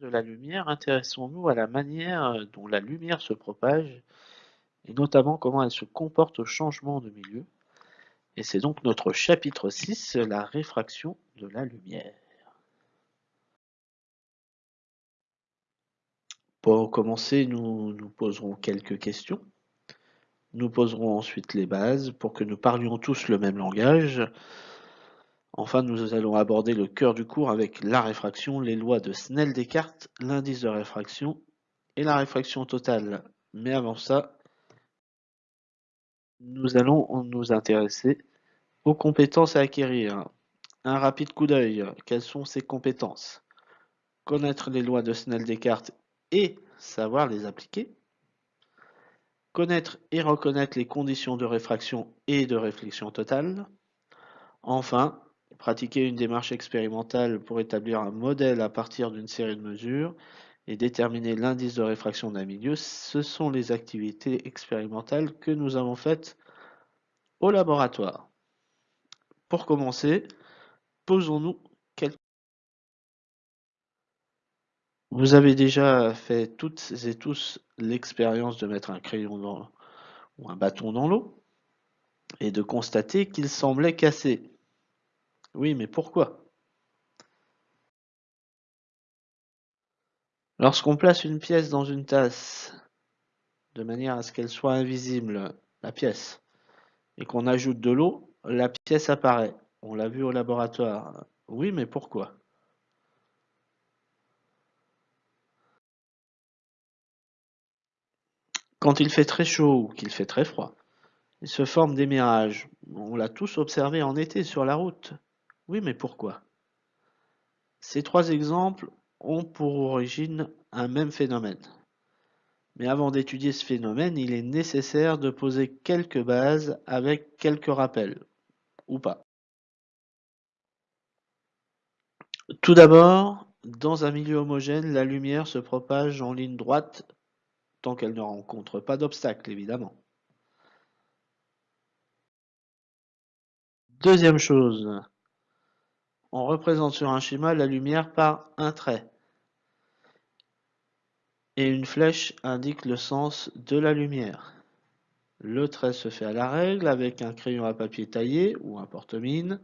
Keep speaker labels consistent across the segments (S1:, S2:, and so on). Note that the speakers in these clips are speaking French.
S1: de la lumière, intéressons-nous à la manière dont la lumière se propage et notamment comment elle se comporte au changement de milieu. Et c'est donc notre chapitre 6, la réfraction de la lumière. Pour commencer, nous nous poserons quelques questions. Nous poserons ensuite les bases pour que nous parlions tous le même langage. Enfin, nous allons aborder le cœur du cours avec la réfraction, les lois de Snell-Descartes, l'indice de réfraction et la réfraction totale. Mais avant ça, nous allons nous intéresser aux compétences à acquérir. Un rapide coup d'œil. Quelles sont ces compétences? Connaître les lois de Snell-Descartes et savoir les appliquer. Connaître et reconnaître les conditions de réfraction et de réflexion totale. Enfin, pratiquer une démarche expérimentale pour établir un modèle à partir d'une série de mesures et déterminer l'indice de réfraction d'un milieu, ce sont les activités expérimentales que nous avons faites au laboratoire. Pour commencer, posons-nous quelques Vous avez déjà fait toutes et tous l'expérience de mettre un crayon ou un bâton dans l'eau et de constater qu'il semblait cassé. Oui, mais pourquoi? Lorsqu'on place une pièce dans une tasse, de manière à ce qu'elle soit invisible, la pièce, et qu'on ajoute de l'eau, la pièce apparaît. On l'a vu au laboratoire. Oui, mais pourquoi? Quand il fait très chaud ou qu'il fait très froid, il se forme des mirages. On l'a tous observé en été sur la route. Oui, mais pourquoi? Ces trois exemples ont pour origine un même phénomène. Mais avant d'étudier ce phénomène, il est nécessaire de poser quelques bases avec quelques rappels, ou pas. Tout d'abord, dans un milieu homogène, la lumière se propage en ligne droite tant qu'elle ne rencontre pas d'obstacle, évidemment. Deuxième chose, on représente sur un schéma la lumière par un trait. Et une flèche indique le sens de la lumière. Le trait se fait à la règle avec un crayon à papier taillé ou un porte-mine.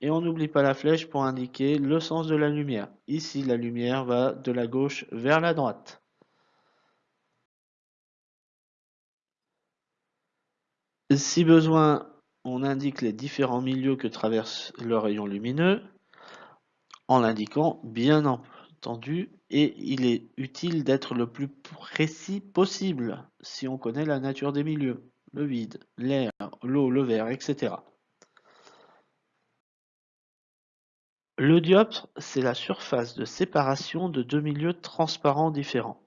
S1: Et on n'oublie pas la flèche pour indiquer le sens de la lumière. Ici, la lumière va de la gauche vers la droite. Si besoin, on indique les différents milieux que traverse le rayon lumineux en l'indiquant bien entendu et il est utile d'être le plus précis possible si on connaît la nature des milieux, le vide, l'air, l'eau, le verre, etc. Le dioptre, c'est la surface de séparation de deux milieux transparents différents.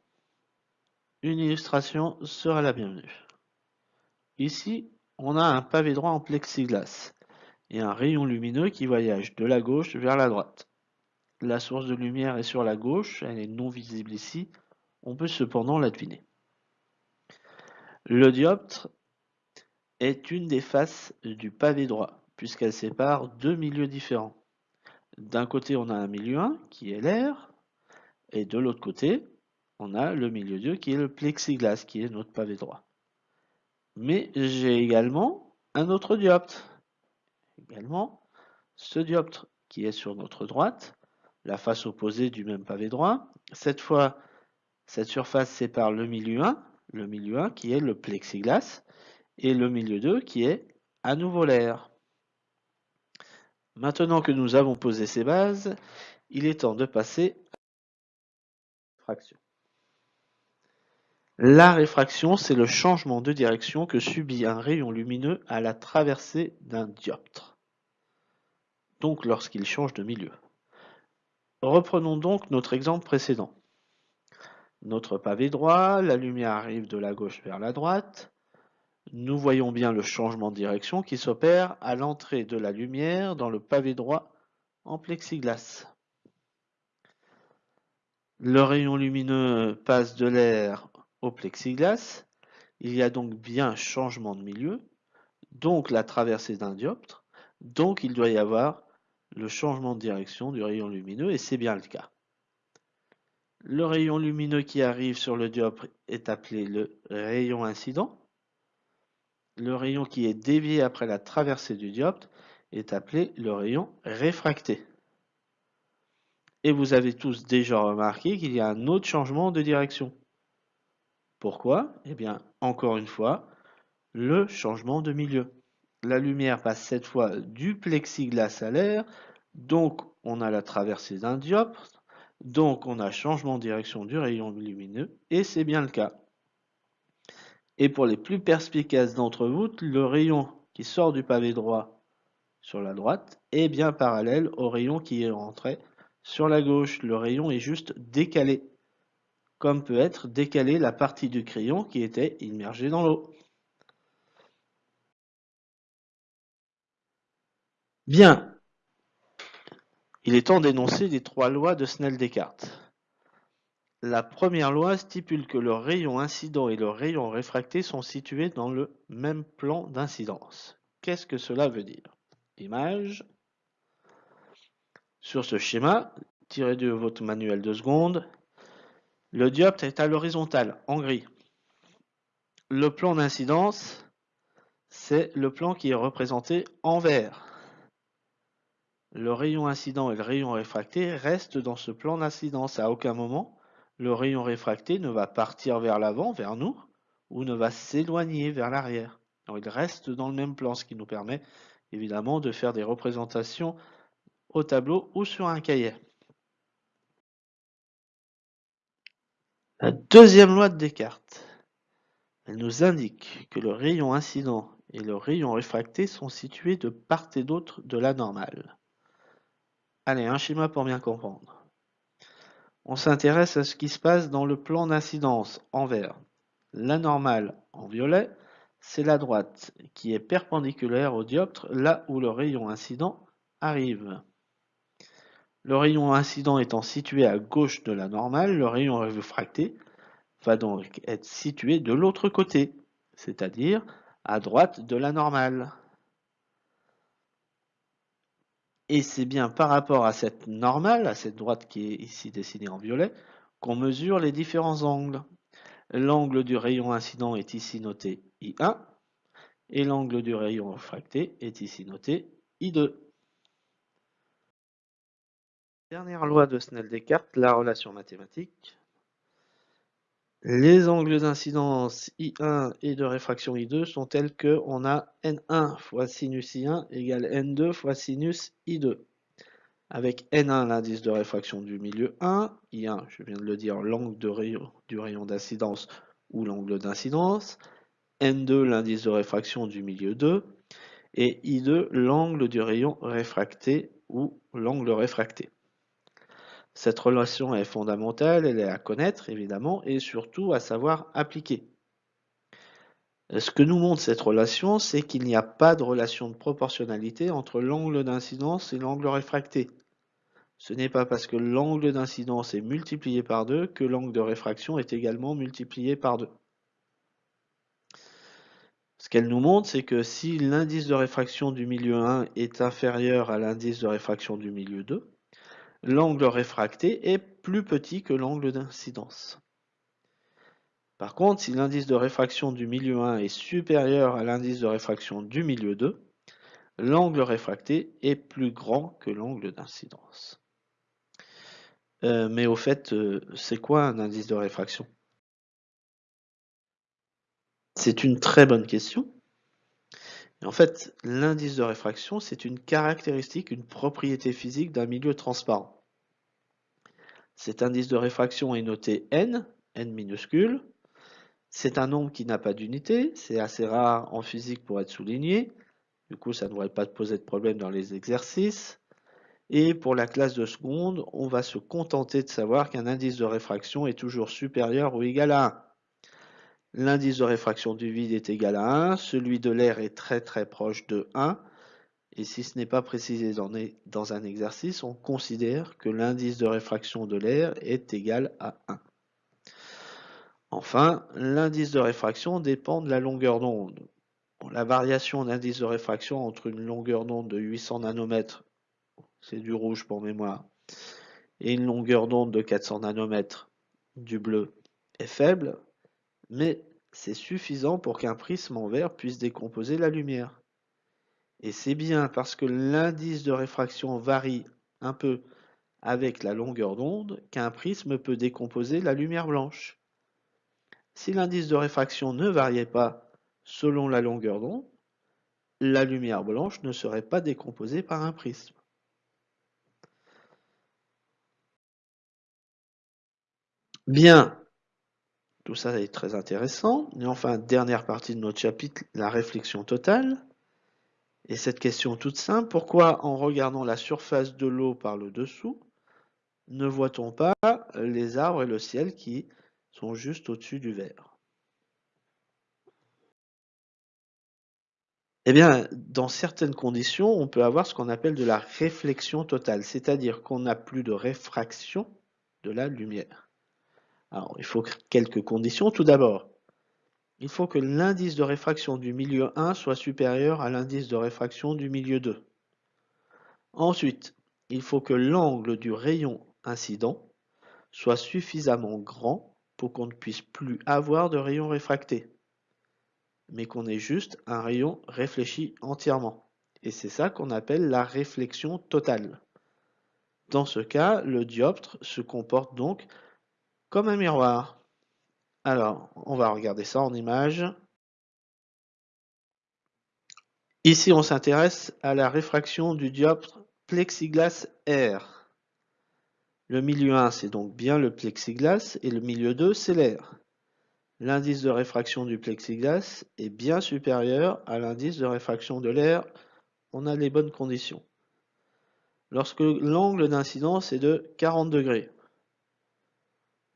S1: Une illustration sera la bienvenue. Ici, on a un pavé droit en plexiglas et un rayon lumineux qui voyage de la gauche vers la droite. La source de lumière est sur la gauche, elle est non visible ici, on peut cependant la deviner. Le dioptre est une des faces du pavé droit, puisqu'elle sépare deux milieux différents. D'un côté, on a un milieu 1 qui est l'air, et de l'autre côté, on a le milieu 2 qui est le plexiglas, qui est notre pavé droit. Mais j'ai également un autre dioptre. Également, ce dioptre qui est sur notre droite, la face opposée du même pavé droit. Cette fois, cette surface sépare le milieu 1, le milieu 1 qui est le plexiglas, et le milieu 2 qui est à nouveau l'air. Maintenant que nous avons posé ces bases, il est temps de passer à la fraction. La réfraction, c'est le changement de direction que subit un rayon lumineux à la traversée d'un dioptre, donc lorsqu'il change de milieu. Reprenons donc notre exemple précédent. Notre pavé droit, la lumière arrive de la gauche vers la droite. Nous voyons bien le changement de direction qui s'opère à l'entrée de la lumière dans le pavé droit en plexiglas. Le rayon lumineux passe de l'air au plexiglas. Il y a donc bien changement de milieu, donc la traversée d'un dioptre, donc il doit y avoir le changement de direction du rayon lumineux, et c'est bien le cas. Le rayon lumineux qui arrive sur le dioptre est appelé le rayon incident. Le rayon qui est dévié après la traversée du dioptre est appelé le rayon réfracté. Et vous avez tous déjà remarqué qu'il y a un autre changement de direction. Pourquoi? Eh bien, encore une fois, le changement de milieu. La lumière passe cette fois du plexiglas à l'air, donc on a la traversée d'un dioptre, donc on a changement de direction du rayon lumineux, et c'est bien le cas. Et pour les plus perspicaces d'entre vous, le rayon qui sort du pavé droit sur la droite est bien parallèle au rayon qui est rentré sur la gauche. Le rayon est juste décalé, comme peut être décalé la partie du crayon qui était immergée dans l'eau. Bien, il est temps d'énoncer les trois lois de Snell-Descartes. La première loi stipule que le rayon incident et le rayon réfracté sont situés dans le même plan d'incidence. Qu'est-ce que cela veut dire? Image. Sur ce schéma, tiré de votre manuel de seconde, le dioptre est à l'horizontale, en gris. Le plan d'incidence, c'est le plan qui est représenté en vert. Le rayon incident et le rayon réfracté restent dans ce plan d'incidence. À aucun moment, le rayon réfracté ne va partir vers l'avant, vers nous, ou ne va s'éloigner vers l'arrière. Il reste dans le même plan, ce qui nous permet évidemment de faire des représentations au tableau ou sur un cahier. La deuxième loi de Descartes, elle nous indique que le rayon incident et le rayon réfracté sont situés de part et d'autre de la normale. Allez, un schéma pour bien comprendre. On s'intéresse à ce qui se passe dans le plan d'incidence en vert. La normale en violet, c'est la droite qui est perpendiculaire au dioptre là où le rayon incident arrive. Le rayon incident étant situé à gauche de la normale, le rayon réfracté va donc être situé de l'autre côté, c'est-à-dire à droite de la normale. Et c'est bien par rapport à cette normale, à cette droite qui est ici dessinée en violet, qu'on mesure les différents angles. L'angle du rayon incident est ici noté I1 et l'angle du rayon réfracté est ici noté I2. Dernière loi de Snell-Descartes, la relation mathématique. Les angles d'incidence I1 et de réfraction I2 sont tels que on a N1 fois sinus I1 égale N2 fois sinus I2. Avec N1 l'indice de réfraction du milieu 1, I1 je viens de le dire l'angle du rayon d'incidence ou l'angle d'incidence, N2 l'indice de réfraction du milieu 2 et I2 l'angle du rayon réfracté ou l'angle réfracté. Cette relation est fondamentale, elle est à connaître évidemment et surtout à savoir appliquer. Ce que nous montre cette relation, c'est qu'il n'y a pas de relation de proportionnalité entre l'angle d'incidence et l'angle réfracté. Ce n'est pas parce que l'angle d'incidence est multiplié par 2 que l'angle de réfraction est également multiplié par 2. Ce qu'elle nous montre, c'est que si l'indice de réfraction du milieu 1 est inférieur à l'indice de réfraction du milieu 2, l'angle réfracté est plus petit que l'angle d'incidence. Par contre, si l'indice de réfraction du milieu 1 est supérieur à l'indice de réfraction du milieu 2, l'angle réfracté est plus grand que l'angle d'incidence. Euh, mais au fait, euh, c'est quoi un indice de réfraction? C'est une très bonne question en fait, l'indice de réfraction, c'est une caractéristique, une propriété physique d'un milieu transparent. Cet indice de réfraction est noté n, n minuscule. C'est un nombre qui n'a pas d'unité, c'est assez rare en physique pour être souligné. Du coup, ça ne devrait pas poser de problème dans les exercices. Et pour la classe de seconde, on va se contenter de savoir qu'un indice de réfraction est toujours supérieur ou égal à 1. L'indice de réfraction du vide est égal à 1, celui de l'air est très très proche de 1, et si ce n'est pas précisé dans, un exercice, on considère que l'indice de réfraction de l'air est égal à 1. Enfin, l'indice de réfraction dépend de la longueur d'onde. La variation d'indice de réfraction entre une longueur d'onde de 800 nanomètres, c'est du rouge pour mémoire, et une longueur d'onde de 400 nanomètres, du bleu est faible, mais c'est suffisant pour qu'un prisme en verre puisse décomposer la lumière. Et c'est bien parce que l'indice de réfraction varie un peu avec la longueur d'onde qu'un prisme peut décomposer la lumière blanche. Si l'indice de réfraction ne variait pas selon la longueur d'onde, la lumière blanche ne serait pas décomposée par un prisme. Bien, tout ça est très intéressant. Et enfin, dernière partie de notre chapitre, la réflexion totale. Et cette question toute simple, pourquoi en regardant la surface de l'eau par le dessous, ne voit-on pas les arbres et le ciel qui sont juste au-dessus du verre? Eh bien, dans certaines conditions, on peut avoir ce qu'on appelle de la réflexion totale, c'est-à-dire qu'on n'a plus de réfraction de la lumière. Alors, il faut quelques conditions. Tout d'abord, il faut que l'indice de réfraction du milieu 1 soit supérieur à l'indice de réfraction du milieu 2. Ensuite, il faut que l'angle du rayon incident soit suffisamment grand pour qu'on ne puisse plus avoir de rayon réfracté, mais qu'on ait juste un rayon réfléchi entièrement. Et c'est ça qu'on appelle la réflexion totale. Dans ce cas, le dioptre se comporte donc comme un miroir. Alors, on va regarder ça en image. Ici, on s'intéresse à la réfraction du dioptre plexiglas R. Le milieu 1, c'est donc bien le plexiglas, et le milieu 2, c'est l'air. L'indice de réfraction du plexiglas est bien supérieur à l'indice de réfraction de l'air. On a les bonnes conditions. Lorsque l'angle d'incidence est de 40 degrés,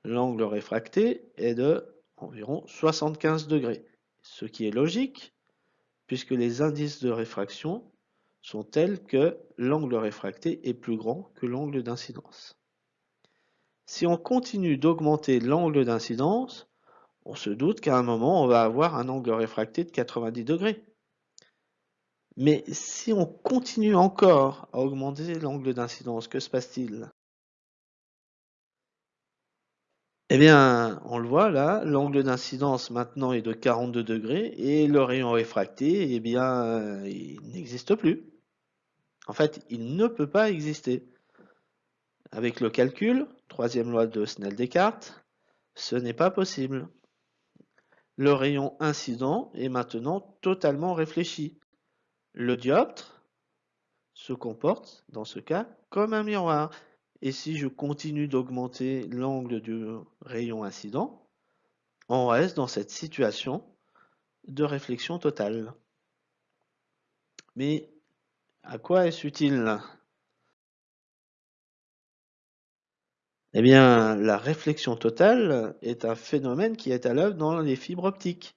S1: l'angle réfracté est de environ 75 degrés, ce qui est logique puisque les indices de réfraction sont tels que l'angle réfracté est plus grand que l'angle d'incidence. Si on continue d'augmenter l'angle d'incidence, on se doute qu'à un moment on va avoir un angle réfracté de 90 degrés. Mais si on continue encore à augmenter l'angle d'incidence, que se passe-t-il? Eh bien, on le voit là, l'angle d'incidence maintenant est de 42 degrés et le rayon réfracté, eh bien, il n'existe plus. En fait, il ne peut pas exister. Avec le calcul, troisième loi de Snell-Descartes, ce n'est pas possible. Le rayon incident est maintenant totalement réfléchi. Le dioptre se comporte, dans ce cas, comme un miroir. Et si je continue d'augmenter l'angle du rayon incident, on reste dans cette situation de réflexion totale. Mais à quoi est-ce utile? Eh bien, la réflexion totale est un phénomène qui est à l'œuvre dans les fibres optiques,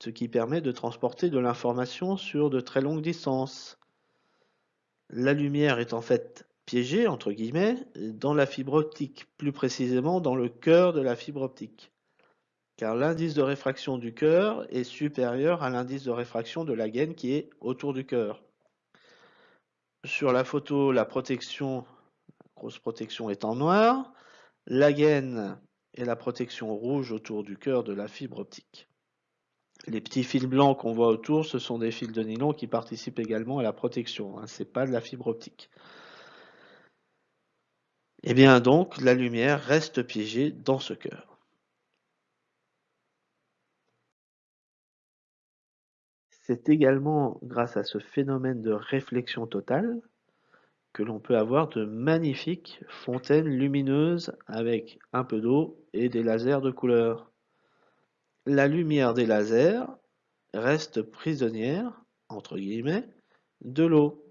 S1: ce qui permet de transporter de l'information sur de très longues distances. La lumière est en fait piégé, entre guillemets, dans la fibre optique, plus précisément dans le cœur de la fibre optique. Car l'indice de réfraction du cœur est supérieur à l'indice de réfraction de la gaine qui est autour du cœur. Sur la photo, la protection, grosse protection est en noir. La gaine et la protection rouge autour du cœur de la fibre optique. Les petits fils blancs qu'on voit autour, ce sont des fils de nylon qui participent également à la protection. Hein, Ce n'est pas de la fibre optique. Et eh bien donc, la lumière reste piégée dans ce cœur. C'est également grâce à ce phénomène de réflexion totale que l'on peut avoir de magnifiques fontaines lumineuses avec un peu d'eau et des lasers de couleur. La lumière des lasers reste prisonnière, entre guillemets, de l'eau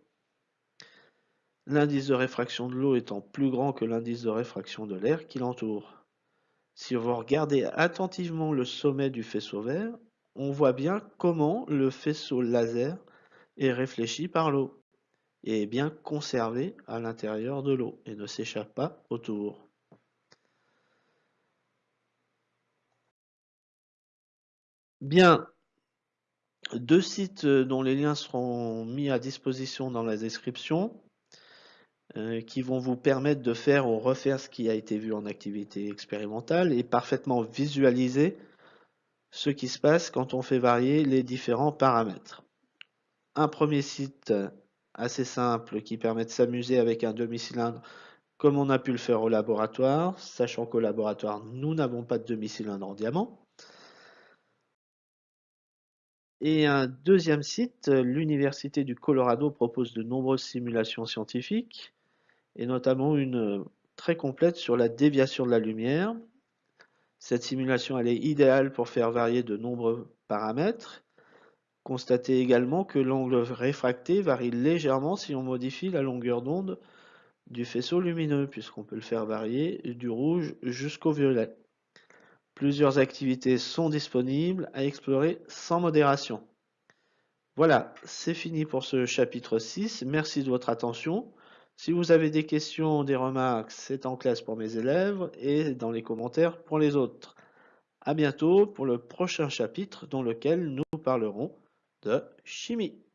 S1: l'indice de réfraction de l'eau étant plus grand que l'indice de réfraction de l'air qui l'entoure. Si vous regardez attentivement le sommet du faisceau vert, on voit bien comment le faisceau laser est réfléchi par l'eau et est bien conservé à l'intérieur de l'eau et ne s'échappe pas autour. Bien, deux sites dont les liens seront mis à disposition dans la description. Euh, qui vont vous permettre de faire ou refaire ce qui a été vu en activité expérimentale et parfaitement visualiser ce qui se passe quand on fait varier les différents paramètres. Un premier site assez simple qui permet de s'amuser avec un demi-cylindre comme on a pu le faire au laboratoire, sachant qu'au laboratoire, nous n'avons pas de demi-cylindre en diamant. Et un deuxième site, l'Université du Colorado propose de nombreuses simulations scientifiques, et notamment une très complète sur la déviation de la lumière. Cette simulation elle est idéale pour faire varier de nombreux paramètres. Constatez également que l'angle réfracté varie légèrement si on modifie la longueur d'onde du faisceau lumineux, puisqu'on peut le faire varier du rouge jusqu'au violet. Plusieurs activités sont disponibles à explorer sans modération. Voilà, c'est fini pour ce chapitre 6. Merci de votre attention. Si vous avez des questions, des remarques, c'est en classe pour mes élèves et dans les commentaires pour les autres. À bientôt pour le prochain chapitre dans lequel nous parlerons de chimie.